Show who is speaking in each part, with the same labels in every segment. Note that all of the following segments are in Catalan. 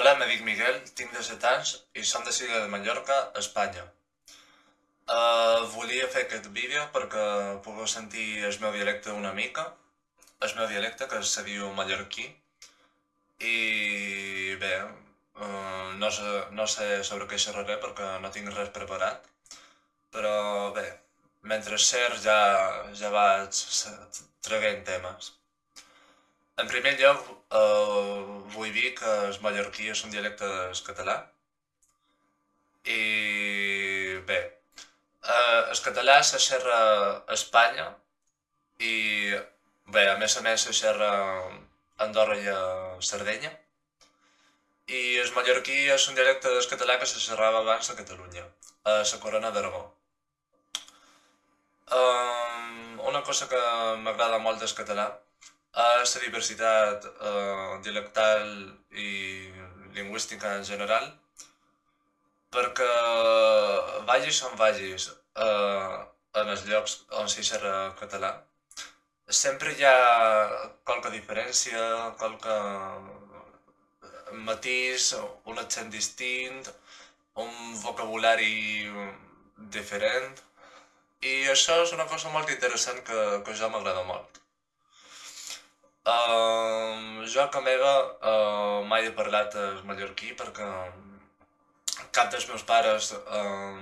Speaker 1: Hola, me dic Miguel, tinc 17 anys i som de Silla de Mallorca, Espanya. Uh, volia fer aquest vídeo perquè pugueu sentir el meu dialecte una mica, el meu dialecte que se diu mallorquí, i bé, uh, no, sé, no sé sobre què xerraré perquè no tinc res preparat, però bé, mentre xer ja, ja vaig traguent temes. En primer lloc, vull dir que el mallorquí dialecte del català. I bé, eh, el català se xerra a Espanya i bé, a més a més se xerra a Andorra i a Sardenya. I el mallorquí és un dialecte del català que se xerrava abans a Catalunya, a la Corona d'Aragó. Um, una cosa que m'agrada molt del català a la diversitat eh, dialectal i lingüística en general, perquè vagis on vagis eh, en els llocs on s'hi xerra català, sempre hi ha qualque diferència, qualque matís, un accent distint, un vocabulari diferent, i això és una cosa molt interessant que, que jo m'agrada molt. Jo com meva uh, mai he parlat el mallorquí perquè cap dels meus pares... Uh,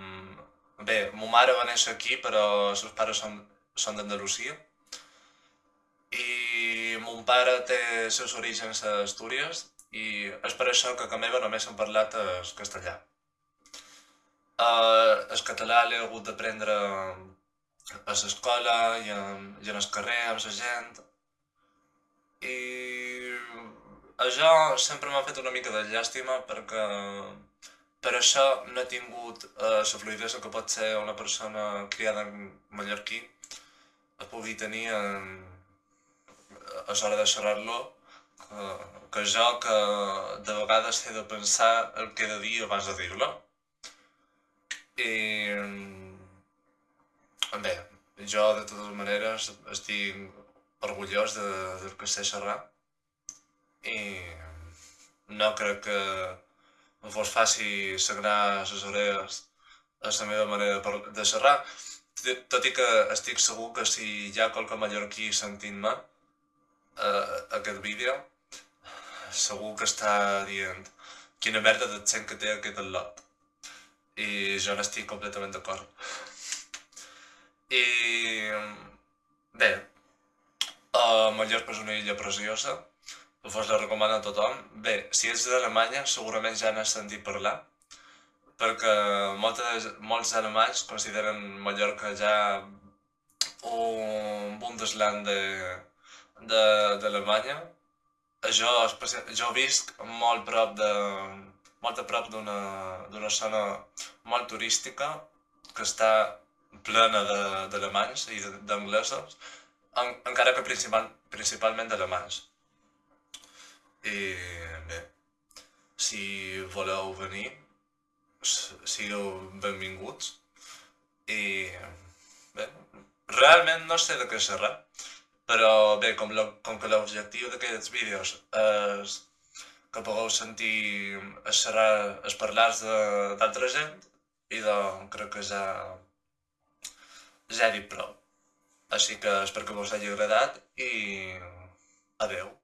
Speaker 1: bé, mo mare va néixer aquí però els seus pares són, són d'Andalusia i mon pare té els seus orígens a Astúries i és per això que com meva només hem parlat el castellà. Uh, el català l'he hagut d'aprendre a l'escola i, en, i en el carrer amb la gent i això sempre m'ha fet una mica de llàstima perquè per això no he tingut eh, la fluidesa que pot ser una persona criada en mallorquí pugui tenir en, a l'hora de xerrar-lo que, que jo que de vegades he de pensar el que he de dir abans de dir-lo. I bé, jo de totes maneres estic orgullós de, del que sé xerrar i no crec que em fos fàcil sagrar les orelles a la meva manera de xerrar, tot i que estic segur que si hi ha qualque mallorquí sentint-me eh, aquest vídeo, segur que està dient quina merda d'accent que té aquest al·lot. I jo n'estic completament d'acord. I bé, Mallorca és una illa preciosa, vos la recomano a tothom. Bé, si ets d'Alemanya segurament ja n'has sentit parlar, perquè moltes, molts alemanys consideren Mallorca ja un Bundesland d'Alemanya. Jo, jo visc molt prop de, molt a prop d'una zona molt turística que està plena d'alemanys i d'anglesos en, encara que principal, principalment alemanys. I bé, si voleu venir, sigueu benvinguts. I bé, realment no sé de què xerrar, però bé, com, lo, com que l'objectiu d'aquests vídeos és que pugueu sentir es xerrar, es parlar d'altra gent, i doncs crec que ja, ja he dit prou. Així que espero que vos hagi agradat i adeu.